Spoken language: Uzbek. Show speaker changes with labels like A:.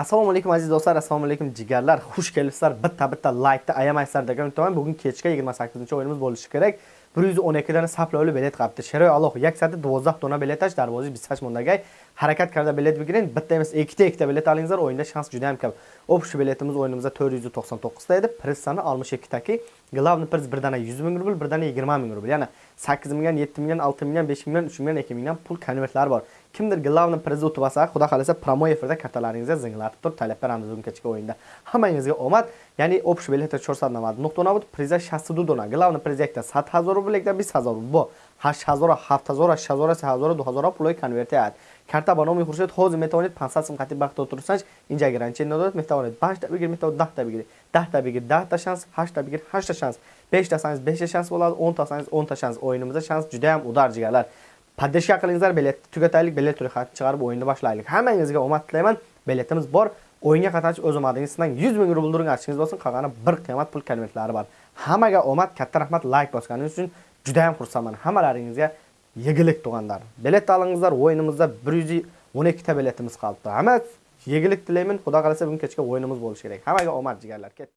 A: assalomu alaykum aziz do'stlar assalomu alaykum jigarlar xush kelibsizlar. Bitta bitta laykni ayamaysizlar degan umiddaman. Bugun kechga 28 o'yinimiz bo'lishi kerak. 112 dona saplovli bilet qapti sheroy alloh yaksati 12 dona bilet ash darvozi 28 mondagay harakat karda bilet bigirin bitta emas ikkita ikkita bilet olingizlar. O'yinda shans juda ham ko'p общий biletimiz o'yinimizda 499 ta edi. Priz soni 62 taki. Главный priz bir dana 100 ming rubl bir dana 20 ming rubl. Ya'ni 8 mingdan 7 mingdan 6 mingdan 5 mingdan 3 mingdan 2 mingdan pul konvertlari bor. Kimdir главный priz utib olsa xudo xohlasa promo efirda kartalaringizga zinglatib turib talab beramiz bugun o'yinda. Hammangizga omad. Ya'ni общий bilet 400 nuqta nobud priza 62 dona главный priz yakta 7000 rubl yakta 20000 rubl bu 8000 7000 8000 3000 2000 пулои конвертият карта ба номи хуршед ҳозир метавонед 500 сум хати бахто турсанч инҷа гранчен надод метавонед 5 та бигир метавонед 10 та бигир 10 та бигир 10 та шанс 8 та бигир 8 та шанс 5 та шанс 5 та шанс bo'ladi 10 ta sangiz 10 ta shans. O'yinimizda shans juda ham udar jigarlar. Поддержка qilingizlar bilet tugataylik bilet ro'yxatini chiqarib o'yinni boshlaylik. Hammangizga omad tilayman. Biletimiz bor. O'yinga qatnashib o'z omadingiz sizdan 100 ming rubl during archingiz bo'lsin. Qolgani bir qiymat pul konvertlari bor. Hammaga omad katta rahmat like bosganingiz uchun juda ham xursandman. Hammalaringizga yegilik tug'anlar. Bilet olingizlar o'yinimizda 112 ta biletimiz qolibdi. Hamma yegilik tilayman. Xudo xohlasa bugun kechga o'yinimiz bo'lishi kerak. Hammaga omad jigarlar.